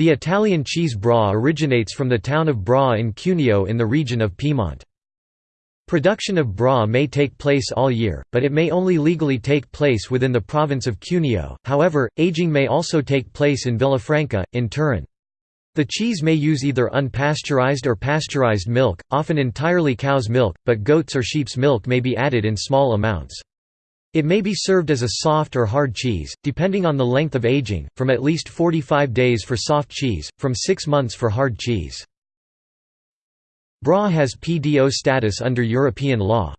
The Italian cheese Bra originates from the town of Bra in Cuneo in the region of Piedmont. Production of Bra may take place all year, but it may only legally take place within the province of Cuneo, however, aging may also take place in Villafranca, in Turin. The cheese may use either unpasteurized or pasteurized milk, often entirely cow's milk, but goat's or sheep's milk may be added in small amounts. It may be served as a soft or hard cheese, depending on the length of aging, from at least 45 days for soft cheese, from 6 months for hard cheese. Bra has PDO status under European law.